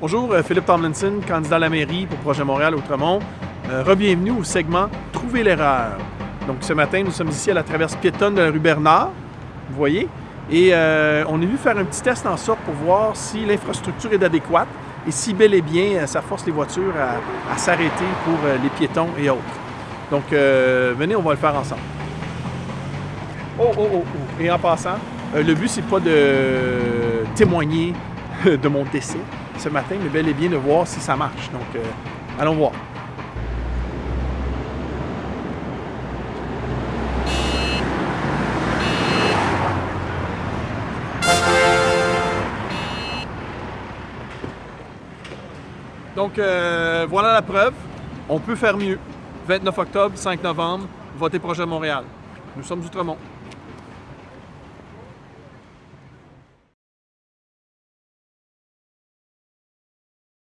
Bonjour, euh, Philippe Tomlinson, candidat à la mairie pour Projet Montréal Outremont. Euh, Rebienvenue au segment Trouver l'erreur. Donc ce matin, nous sommes ici à la traverse piétonne de la rue Bernard, vous voyez, et euh, on est venu faire un petit test en sorte pour voir si l'infrastructure est adéquate et si bel et bien euh, ça force les voitures à, s'arrêter pour les piétons et autres. Donc venez, on va le faire ensemble. Oh, oh, oh, oh. Et en passant, le but, c'est pas de témoigner de mon décès ce matin, mais bel et bien de voir si ça marche. Donc, euh, allons voir. Donc, euh, voilà la preuve. On peut faire mieux. 29 octobre, 5 novembre, votez Projet Montréal. Nous sommes Outremont.